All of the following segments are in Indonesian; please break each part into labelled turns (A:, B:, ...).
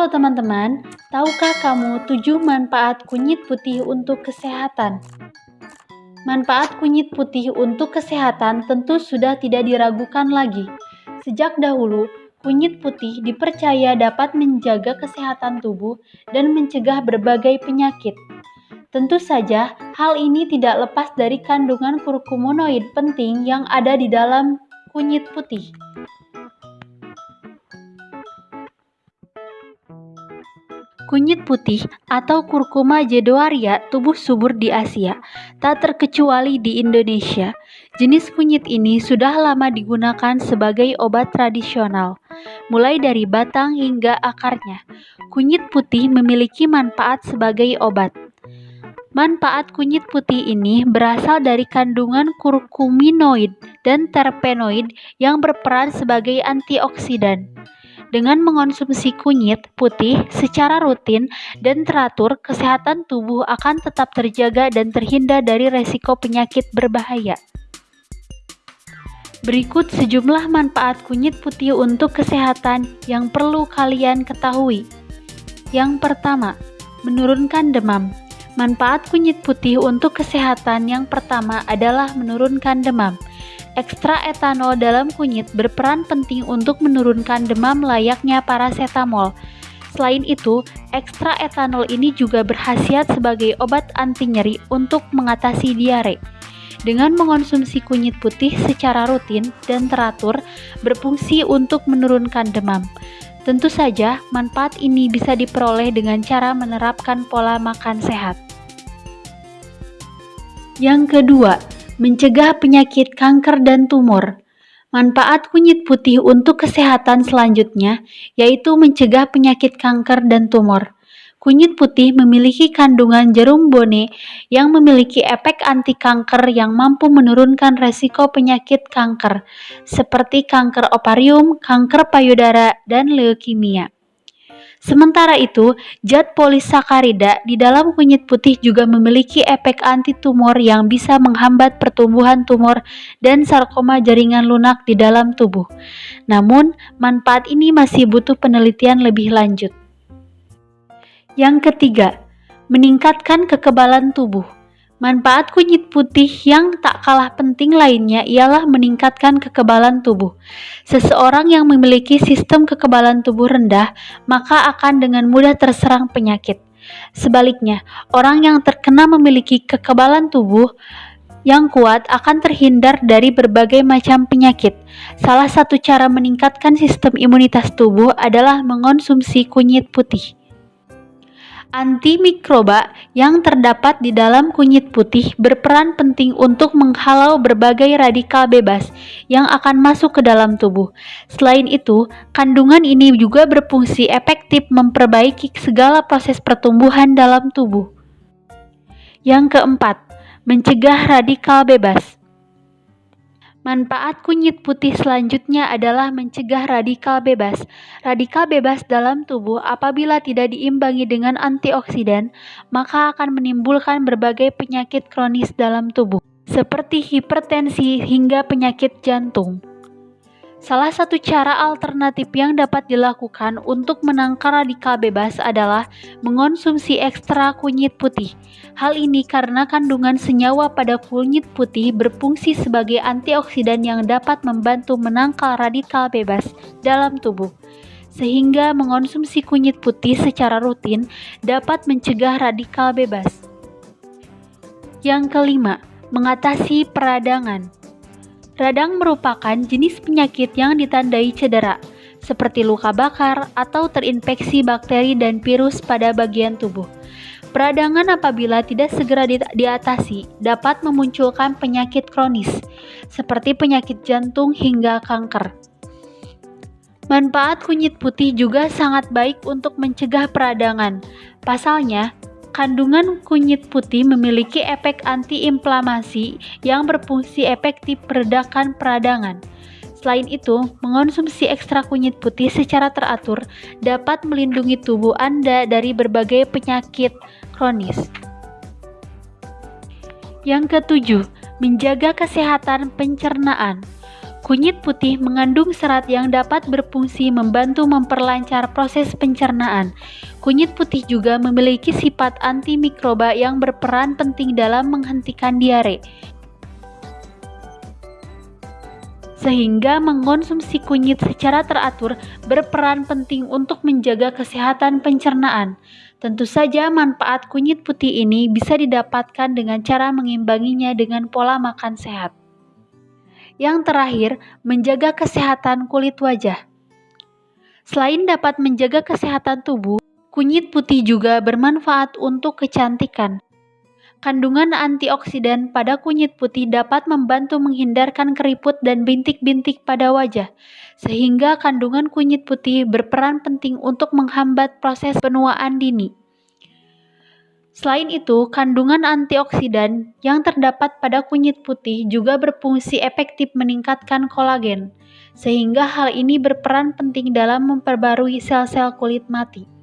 A: Halo teman-teman, tahukah kamu 7 manfaat kunyit putih untuk kesehatan? Manfaat kunyit putih untuk kesehatan tentu sudah tidak diragukan lagi. Sejak dahulu, kunyit putih dipercaya dapat menjaga kesehatan tubuh dan mencegah berbagai penyakit. Tentu saja, hal ini tidak lepas dari kandungan kurkumonoid penting yang ada di dalam kunyit putih. Kunyit putih atau kurkuma jedoaria tumbuh subur di Asia, tak terkecuali di Indonesia. Jenis kunyit ini sudah lama digunakan sebagai obat tradisional, mulai dari batang hingga akarnya. Kunyit putih memiliki manfaat sebagai obat. Manfaat kunyit putih ini berasal dari kandungan kurkuminoid dan terpenoid yang berperan sebagai antioksidan. Dengan mengonsumsi kunyit putih secara rutin dan teratur, kesehatan tubuh akan tetap terjaga dan terhindar dari resiko penyakit berbahaya. Berikut sejumlah manfaat kunyit putih untuk kesehatan yang perlu kalian ketahui. Yang pertama, menurunkan demam. Manfaat kunyit putih untuk kesehatan yang pertama adalah menurunkan demam. Ekstra etanol dalam kunyit berperan penting untuk menurunkan demam layaknya paracetamol. Selain itu, ekstra etanol ini juga berkhasiat sebagai obat anti nyeri untuk mengatasi diare. Dengan mengonsumsi kunyit putih secara rutin dan teratur, berfungsi untuk menurunkan demam. Tentu saja, manfaat ini bisa diperoleh dengan cara menerapkan pola makan sehat. Yang kedua, mencegah penyakit kanker dan tumor. Manfaat kunyit putih untuk kesehatan selanjutnya yaitu mencegah penyakit kanker dan tumor. Kunyit putih memiliki kandungan jerum bone yang memiliki efek anti kanker yang mampu menurunkan resiko penyakit kanker, seperti kanker ovarium, kanker payudara, dan leukemia. Sementara itu, zat polisakarida di dalam kunyit putih juga memiliki efek anti-tumor yang bisa menghambat pertumbuhan tumor dan sarkoma jaringan lunak di dalam tubuh. Namun, manfaat ini masih butuh penelitian lebih lanjut. Yang ketiga, meningkatkan kekebalan tubuh. Manfaat kunyit putih yang tak kalah penting lainnya ialah meningkatkan kekebalan tubuh. Seseorang yang memiliki sistem kekebalan tubuh rendah, maka akan dengan mudah terserang penyakit. Sebaliknya, orang yang terkena memiliki kekebalan tubuh yang kuat akan terhindar dari berbagai macam penyakit. Salah satu cara meningkatkan sistem imunitas tubuh adalah mengonsumsi kunyit putih. Antimikroba yang terdapat di dalam kunyit putih berperan penting untuk menghalau berbagai radikal bebas yang akan masuk ke dalam tubuh. Selain itu, kandungan ini juga berfungsi efektif memperbaiki segala proses pertumbuhan dalam tubuh. Yang keempat, mencegah radikal bebas. Manfaat kunyit putih selanjutnya adalah mencegah radikal bebas. Radikal bebas dalam tubuh apabila tidak diimbangi dengan antioksidan, maka akan menimbulkan berbagai penyakit kronis dalam tubuh, seperti hipertensi hingga penyakit jantung. Salah satu cara alternatif yang dapat dilakukan untuk menangkal radikal bebas adalah mengonsumsi ekstra kunyit putih. Hal ini karena kandungan senyawa pada kunyit putih berfungsi sebagai antioksidan yang dapat membantu menangkal radikal bebas dalam tubuh. Sehingga mengonsumsi kunyit putih secara rutin dapat mencegah radikal bebas. Yang kelima, mengatasi peradangan. Radang merupakan jenis penyakit yang ditandai cedera, seperti luka bakar atau terinfeksi bakteri dan virus pada bagian tubuh. Peradangan apabila tidak segera diatasi dapat memunculkan penyakit kronis, seperti penyakit jantung hingga kanker. Manfaat kunyit putih juga sangat baik untuk mencegah peradangan. Pasalnya, Kandungan kunyit putih memiliki efek antiinflamasi yang berfungsi efektif meredakan peradangan. Selain itu, mengonsumsi ekstra kunyit putih secara teratur dapat melindungi tubuh Anda dari berbagai penyakit kronis. Yang ketujuh, menjaga kesehatan pencernaan. Kunyit putih mengandung serat yang dapat berfungsi membantu memperlancar proses pencernaan. Kunyit putih juga memiliki sifat antimikroba yang berperan penting dalam menghentikan diare. Sehingga mengonsumsi kunyit secara teratur berperan penting untuk menjaga kesehatan pencernaan. Tentu saja manfaat kunyit putih ini bisa didapatkan dengan cara mengimbanginya dengan pola makan sehat. Yang terakhir, menjaga kesehatan kulit wajah. Selain dapat menjaga kesehatan tubuh, kunyit putih juga bermanfaat untuk kecantikan. Kandungan antioksidan pada kunyit putih dapat membantu menghindarkan keriput dan bintik-bintik pada wajah, sehingga kandungan kunyit putih berperan penting untuk menghambat proses penuaan dini. Selain itu, kandungan antioksidan yang terdapat pada kunyit putih juga berfungsi efektif meningkatkan kolagen, sehingga hal ini berperan penting dalam memperbarui sel-sel kulit mati.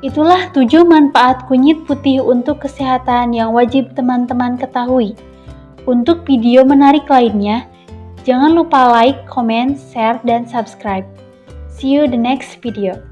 A: Itulah 7 manfaat kunyit putih untuk kesehatan yang wajib teman-teman ketahui. Untuk video menarik lainnya, jangan lupa like, comment, share, dan subscribe. See you the next video.